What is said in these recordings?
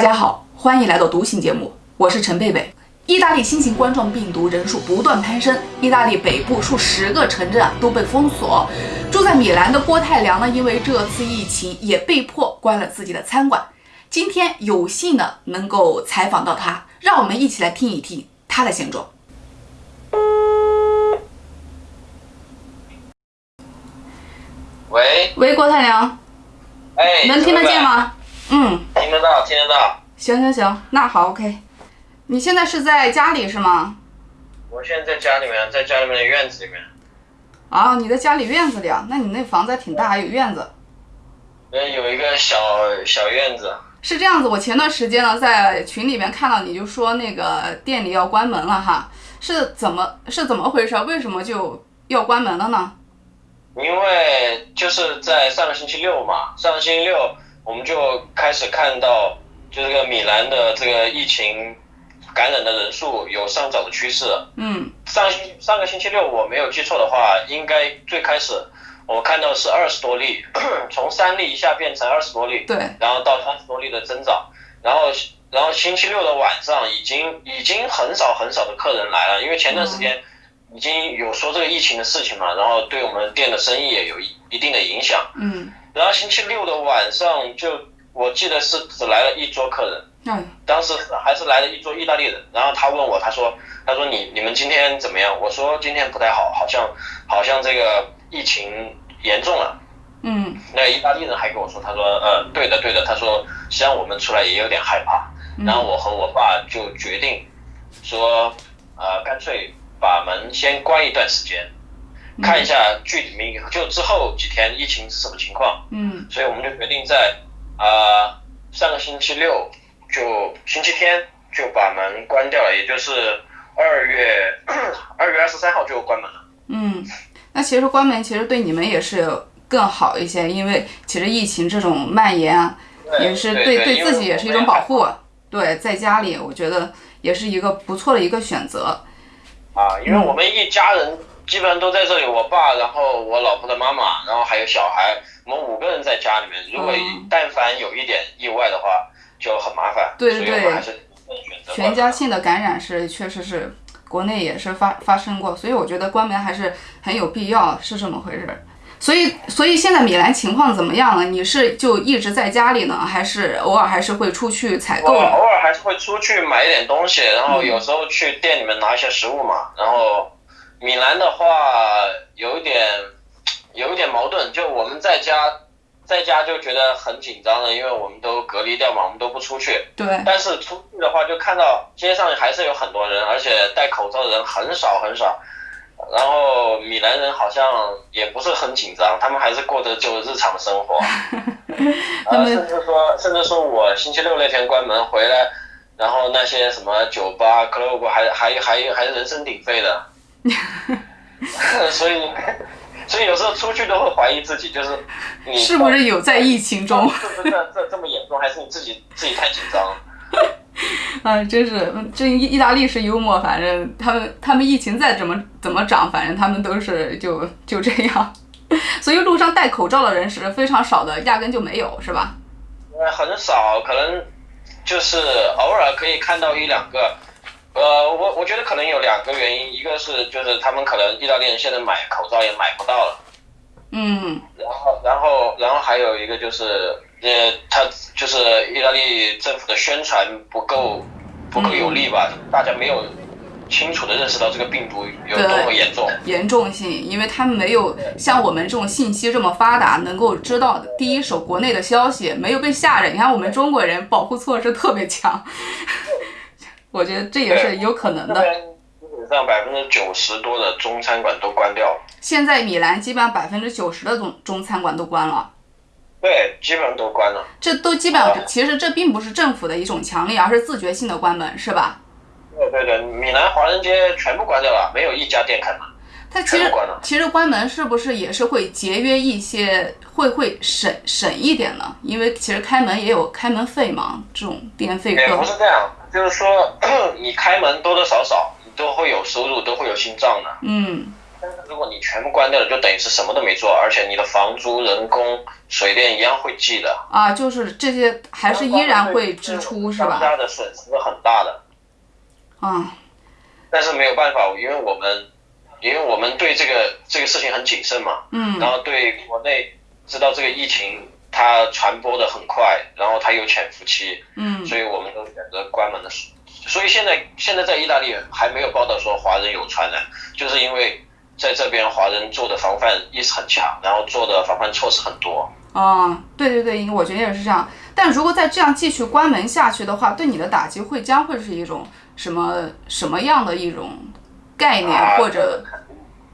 大家好，欢迎来到读信节目，我是陈贝贝。意大利新型冠状病毒人数不断攀升，意大利北部数十个城镇啊都被封锁。住在米兰的郭泰良呢，因为这次疫情也被迫关了自己的餐馆。今天有幸呢能够采访到他，让我们一起来听一听他的现状。喂喂，郭太良，哎，能听得见吗？嗯，听得到，听得到。行行行，那好，OK。你现在是在家里是吗？我现在在家里面，在家里面的院子里面。啊，你在家里院子里啊？那你那房子还挺大，还有院子。嗯，有一个小小院子。是这样子，我前段时间呢在群里面看到你就说那个店里要关门了哈，是怎么是怎么回事？为什么就要关门了呢？因为就是在上个星期六嘛，上个星期六我们就开始看到，就这个米兰的这个疫情感染的人数有上涨的趋势。嗯，上星上个星期六我没有记错的话，应该最开始我看到是二十多例，从三例一下变成二十多例，对，然后到三十多例的增长，然后然后星期六的晚上已经已经很少很少的客人来了，因为前段时间已经有说这个疫情的事情嘛，然后对我们店的生意也有一一定的影响。嗯，然后星期六的晚上就我记得是只来了一桌客人，嗯，当时还是来了一桌意大利人，然后他问我，他说他说你你们今天怎么样？我说今天不太好，好像好像这个疫情严重了。嗯那意大利人还跟我说，他说，呃，对的，对的，他说，实际上我们出来也有点害怕。然后我和我爸就决定说，呃，干脆把门先关一段时间，看一下具体明就之后几天疫情是什么情况。嗯所以我们就决定在呃上个星期六就星期天就把门关掉了，也就是二月 二月二十三号就关门了。嗯，那其实关门其实对你们也是更好一些，因为其实疫情这种蔓延啊，也是对对自己也是一种保护。对，在家里我觉得也是一个不错的一个选择。啊，因为我们一家人基本上都在这里，我爸，然后我老婆的妈妈，然后还有小孩，我们五个人在家里面。如果嗯但凡有一点意外的话，就很麻烦。对对还是选择全家性的感染是确实是国内也是发发生过，所以我觉得关门还是很有必要，是这么回事儿。所以，所以现在米兰情况怎么样了？你是就一直在家里呢，还是偶尔还是会出去采我购呢？偶尔还是会出去买一点东西，然后有时候去店里面拿一些食物嘛。然后米兰的话有一点有一点矛盾，就我们在家在家就觉得很紧张了，因为我们都隔离掉嘛，我们都不出去。对，但是出去的话，就看到街上还是有很多人，而且戴口罩的人很少很少。然后米兰人好像也不是很紧张，他们还是过着就日常生活。呃，他们甚至说，甚至说我星期六那天关门回来，然后那些什么酒吧、club 还还还还人声鼎沸的。所以，所以有时候出去都会怀疑自己，就是你是不是有在疫情中？是不是这这这么严重，还是你自己自己太紧张了？啊，真是这意意大利是幽默，反正他们他们疫情再怎么怎么涨，反正他们都是就就这样。所以路上戴口罩的人是非常少的，压根就没有，是吧？呃，很少，可能就是偶尔可以看到一两个。呃，我我觉得可能有两个原因，一个是就是他们可能意大利人现在买口罩也买不到了，嗯，然后然后然后还有一个就是呃，他就是意大利政府的宣传不够不够有力吧，大家没有清楚的认识到这个病毒有多么严重。严重性，因为他们没有像我们这种信息这么发达，能够知道第一手国内的消息，没有被吓着。你看我们中国人保护措施特别强，我觉得这也是有可能的。基本上百分之九十多的中餐馆都关掉了。现在米兰基本上百分之九十的中中餐馆都关了。对，基本上都关了。这都基本上，其实这并不是政府的一种强力，而是自觉性的关门，是吧？对对对，米兰华人街全部关掉了，没有一家店开门。它其实其实关门是不是也是会节约一些，会会省省一点呢？因为其实开门也有开门费嘛，这种电费也不是这样，就是说 你开门多多少少你都会有收入，都会有进账的。嗯如果你全部关掉了，就等于是什么都没做，而且你的房租、人工、水电一样会记的。啊，就是这些还是依然会支出是吧？商家的损失是很大的。啊，但是没有办法，因为我们，因为我们对这个这个事情很谨慎嘛，嗯然后对国内知道这个疫情它传播的很快，然后它有潜伏期，嗯所以我们都选择关门的。所以现在现在在意大利还没有报道说华人有传染，就是因为在这边华人做的防范意识很强，然后做的防范措施很多。嗯，对对对，我觉得也是这样。但如果再这样继续关门下去的话，对你的打击会将会是一种什么什么样的一种概念，啊或者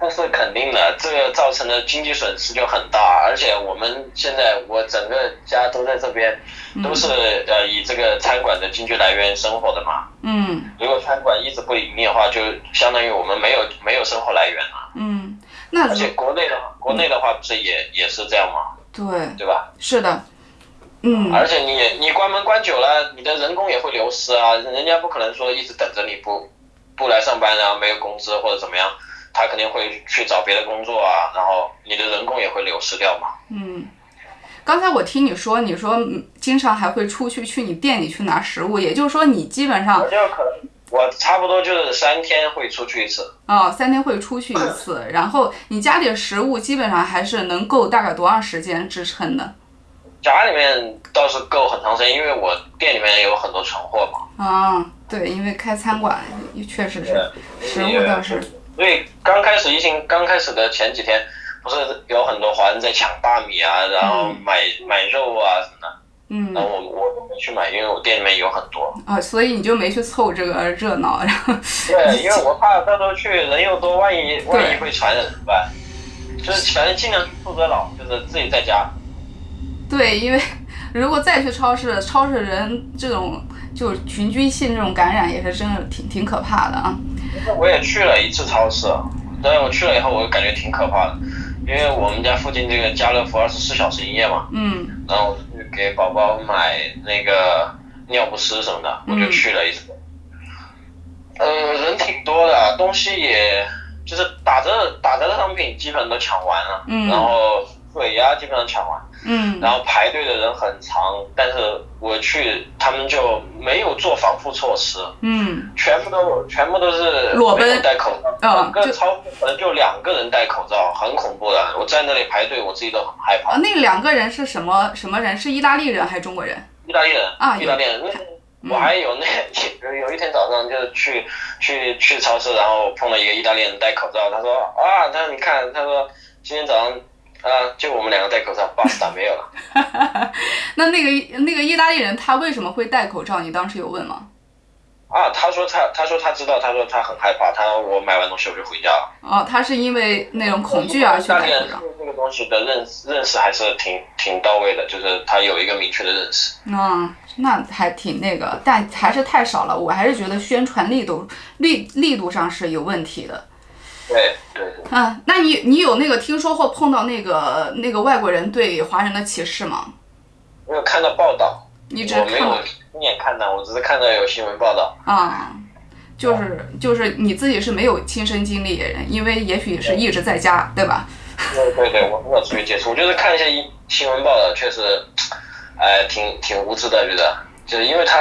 那是肯定的，这个造成的经济损失就很大，而且我们现在我整个家都在这边，都是呃以这个餐馆的经济来源生活的嘛。嗯如果餐馆一直不盈利的话，就相当于我们没有没有生活来源了。嗯，那而且国内的话国内的话不是也也是这样吗？对对吧？是的，嗯而且你你关门关久了，你的人工也会流失啊，人家不可能说一直等着你不不来上班，然后没有工资或者怎么样，他肯定会去找别的工作啊，然后你的人工也会流失掉嘛。嗯。刚才我听你说，你说嗯经常还会出去去你店里去拿食物，也就是说你基本上我就可能我差不多就是三天会出去一次，哦三天会出去一次，然后你家里的食物基本上还是能够大概多长时间支撑的家里面倒是够很长时间，因为我店里面有很多存货嘛。啊？对，因为开餐馆确实是食物倒是所以刚开始疫情刚开始的前几天，不是有很多华人在抢大米啊，然后买、买肉啊什么的，嗯然后我我都没去买，因为我店里面有很多。啊，所以你就没去凑这个热闹，然后对，因为我怕到时候去人又多，万一万一会传染怎么办？就是反正尽量负责老，就是自己在家。对，因为如果再去超市，超市人这种就群居性这种感染也是真的挺挺可怕的啊。我也去了一次超市，但是我去了以后，我感觉挺可怕的，因为我们家附近这个家乐福二十四小时营业嘛，嗯。然后给宝宝买那个尿不湿什么的，我就去了一次。呃，人挺多的，东西也就是打折打折的商品基本都抢完了，嗯。然后水呀基本上抢完，嗯然后排队的人很长，但是我去他们就没有做防护措施，嗯全部都全部都是裸奔戴口罩，整个超市可能就两个人戴口罩，很恐怖的。我在那里排队，我自己都很害怕。啊，那两个人是什么什么人？是意大利人还是中国人？意大利人啊意大利人，那我还有那有 有一天早上就是去去去超市，然后碰到一个意大利人戴口罩，他说啊，他说你看，他说今天早上啊，就我们两个戴口罩，巴斯达没有了。那那个那个意大利人他为什么会戴口罩？你当时有问吗？啊，他说他他说他知道，他说他很害怕，他说我买完东西我就回家了。哦，他是因为那种恐惧而去戴口罩。对这个东西的认识认识还是挺挺到位的，就是他有一个明确的认识。嗯，那还挺那个，但还是太少了。我还是觉得宣传力度力力度上是有问题的。对对对，嗯，那你你有那个听说或碰到那个那个外国人对华人的歧视吗？没有看到报道，你只我没有亲眼看到，我只是看到有新闻报道。啊、就是就是你自己是没有亲身经历，因为也许是一直在家，对吧？对对对，我没有出去接触，我就是看一些一新闻报道，确实，哎，挺挺无知的，觉得，就是因为他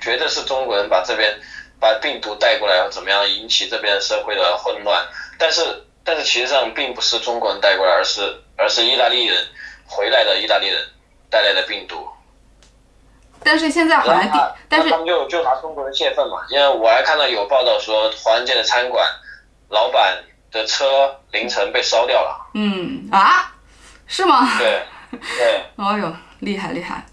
觉得是中国人把这边把病毒带过来，怎么样引起这边社会的混乱，但是但是其实上并不是中国人带过来，而是而是意大利人回来的意大利人带来的病毒。但是现在好像但是他们就就拿中国人泄愤嘛，因为我还看到有报道说，华人街的餐馆老板的车凌晨被烧掉了。嗯啊，是吗？对对。哦 呦，厉害厉害！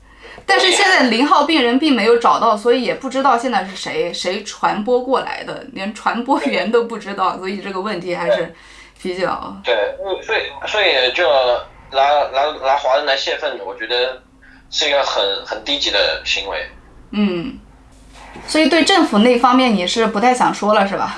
但是现在零号病人并没有找到，所以也不知道现在是谁谁传播过来的，连传播源都不知道，所以这个问题还是比较对，所以所以就拿拿拿华人来泄愤，我觉得是一个很很低级的行为。嗯，所以对政府那方面你是不太想说了是吧？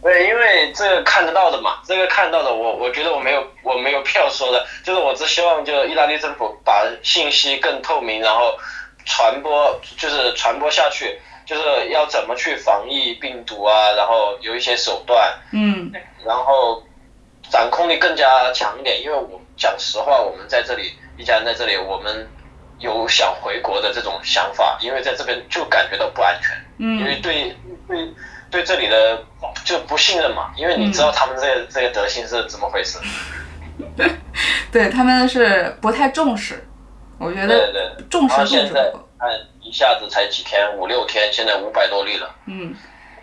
对，因为这个看得到的嘛，这个看到的我，我觉得我没有我没有票说的，就是我只希望就意大利政府把信息更透明，然后传播就是传播下去，就是要怎么去防疫病毒啊，然后有一些手段，嗯然后掌控力更加强一点。因为我讲实话，我们在这里一家人在这里，我们有想回国的这种想法，因为在这边就感觉到不安全，嗯因为嗯对对对这里的就不信任嘛，因为你知道他们这个这个德性是怎么回事。对他们是不太重视，我觉对得对。重视现在。看一下子才几天，五六天，现在五百多例了。嗯，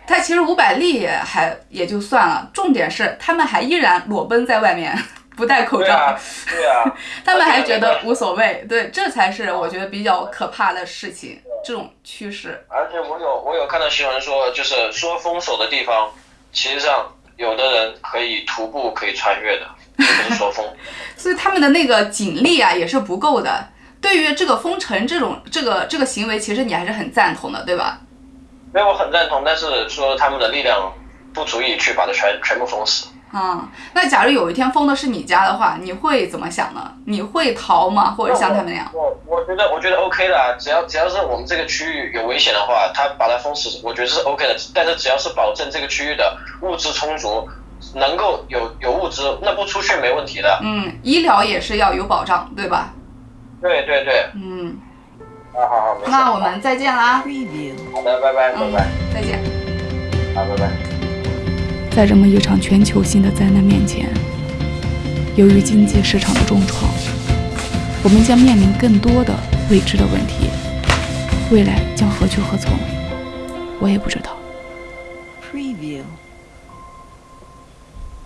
他其实五百例也还也就算了，重点是他们还依然裸奔在外面，不戴口罩，对啊，对啊，他们还觉得无所谓。对，这才是我觉得比较可怕的事情，这种趋势。而且我有我有看到新闻说，就是说封锁的地方，其实上有的人可以徒步可以穿越的，并不是说封。所以他们的那个警力啊也是不够的。对于这个封城这种这个这个行为，其实你还是很赞同的，对吧？所以我很赞同，但是说他们的力量不足以去把它全全部封死。啊、那假如有一天封的是你家的话，你会怎么想呢？你会逃吗？或者像他们那样？我我觉得我觉得 OK 的啊，只要只要是我们这个区域有危险的话，他把它封死，我觉得是 OK 的。但是只要是保证这个区域的物资充足，能够有有物资，那不出去没问题的。嗯，医疗也是要有保障，对吧？对对对，嗯，好好好，那我们再见啦。好的，拜拜拜嗯拜，，再见。好拜拜。在这么一场全球性的灾难面前，由于经济市场的重创，我们将面临更多的未知的问题。未来将何去何从，我也不知道。